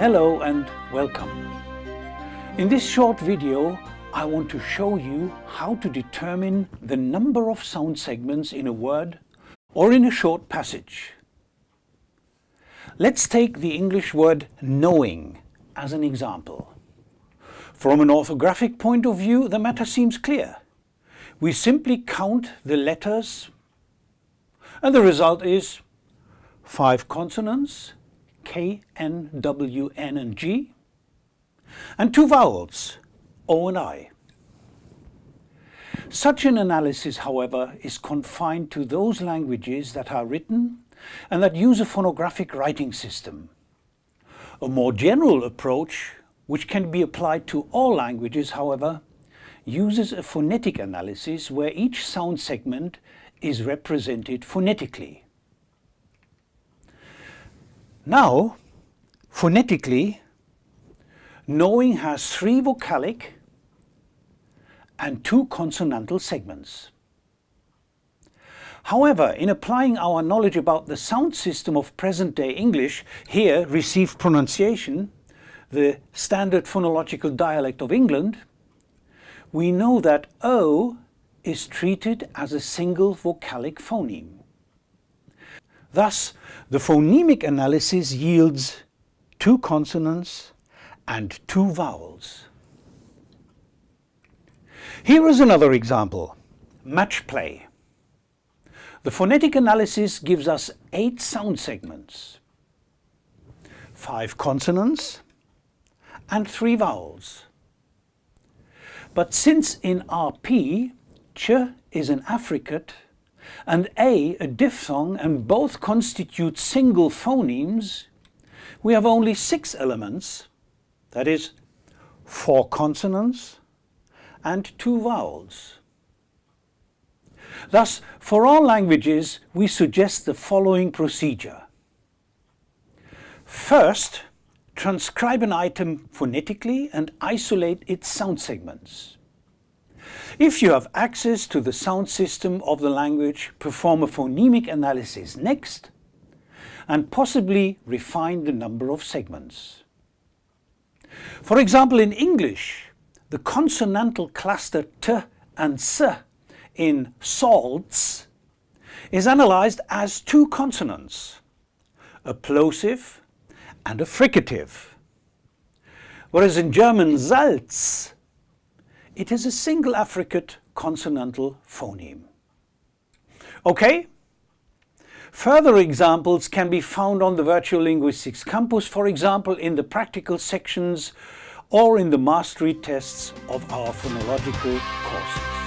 Hello and welcome. In this short video I want to show you how to determine the number of sound segments in a word or in a short passage. Let's take the English word knowing as an example. From an orthographic point of view the matter seems clear. We simply count the letters and the result is five consonants, K, N, W, N and G, and two vowels, O and I. Such an analysis, however, is confined to those languages that are written and that use a phonographic writing system. A more general approach, which can be applied to all languages, however, uses a phonetic analysis where each sound segment is represented phonetically. Now, phonetically, knowing has three vocalic and two consonantal segments. However, in applying our knowledge about the sound system of present-day English, here received pronunciation, the standard phonological dialect of England, we know that O is treated as a single vocalic phoneme. Thus, the phonemic analysis yields two consonants and two vowels. Here is another example, match play. The phonetic analysis gives us eight sound segments, five consonants and three vowels. But since in RP, ch is an affricate and A a diphthong and both constitute single phonemes, we have only six elements, that is, four consonants and two vowels. Thus, for all languages, we suggest the following procedure. First, transcribe an item phonetically and isolate its sound segments. If you have access to the sound system of the language, perform a phonemic analysis next and possibly refine the number of segments. For example, in English, the consonantal cluster t and s in salts is analyzed as two consonants, a plosive and a fricative. Whereas in German Salz it is a single affricate consonantal phoneme. Okay? Further examples can be found on the Virtual Linguistics Campus, for example in the practical sections or in the mastery tests of our phonological courses.